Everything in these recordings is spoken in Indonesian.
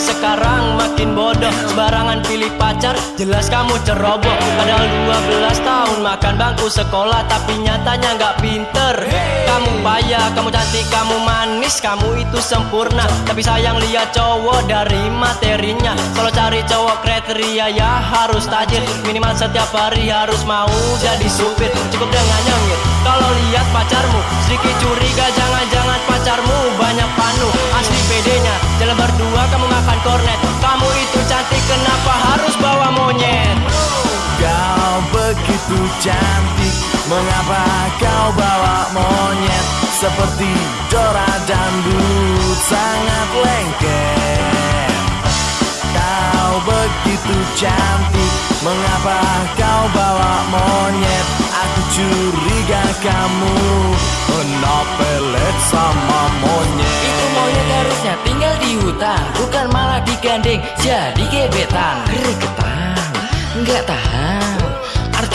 sekarang makin bodoh. Sebarangan pilih pacar jelas kamu ceroboh. Padahal 12 tahun makan bangku sekolah Tapi nyatanya nggak pinter. Kamu payah, kamu cantik, kamu manis Kamu itu sempurna. Tapi sayang lihat cowok dari materinya. Kalau cari cowok kriteria ya harus tajir. Minimal setiap hari harus mau jadi supir. Cukup dengan nyengir. Kalau lihat pacarmu Mengapa kau bawa monyet Seperti Dora dan Dut Sangat lengket. Kau begitu cantik. Mengapa kau bawa monyet? Aku curiga kamu Kena pelet sama monyet. Itu monyet harusnya tinggal di hutan Bukan malah digandeng jadi gebetan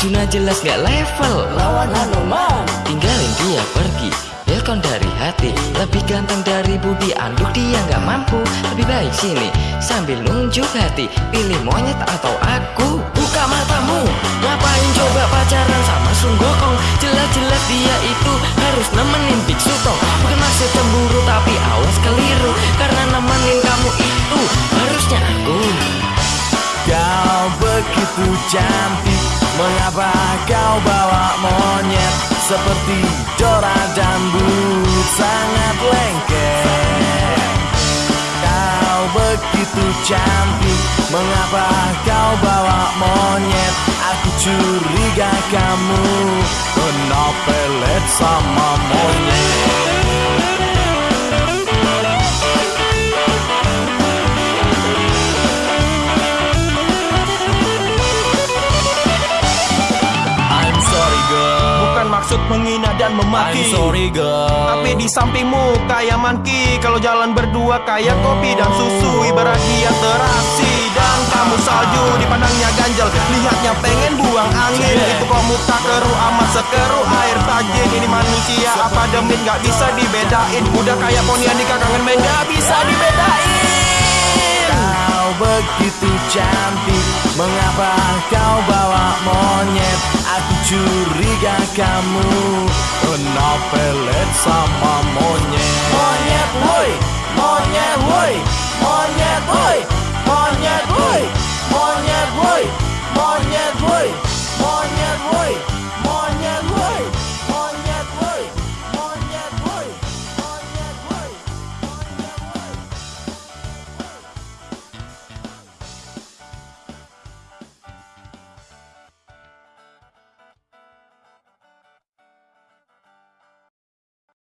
Arjuna jelas nggak level. Lawan Hanuman. Tinggalin dia pergi. Welcome dari hati. Lebih ganteng dari Budi. Anduk dia nggak mampu. Lebih baik sini. Sambil nunjuk hati. Pilih monyet atau aku? Buka matamu. Ngapain coba pacaran sama Sunggokong Jelas-jelas dia itu Harus nemenin Biksu Tong. Bukan maksud cemburu Tapi awas keliru. Karena nemenin kamu itu Harusnya aku. Kau begitu cantik Mengapa kau bawa monyet Seperti Dora dan Sangat lengket. Kau begitu cantik. Mengapa kau bawa monyet? Aku curiga kamu. Kena pelet sama monyet Maksud menghina dan I'm memaki sorry girl. Tapi di sampingmu kayak manki Kalau jalan berdua kayak kopi dan susu. Ibarat dia terasi. Dan kamu salju dipandangnya ganjel. Lihatnya pengen buang angin. Itu kamu tak keru amat sekeru air tajin Ini manusia apa demit? Gak bisa dibedain. Udah kayak ponian di kangen main gak bisa dibedain begitu cantik. Mengapa kau bawa monyet? Aku curiga kamu. Kena pelet sama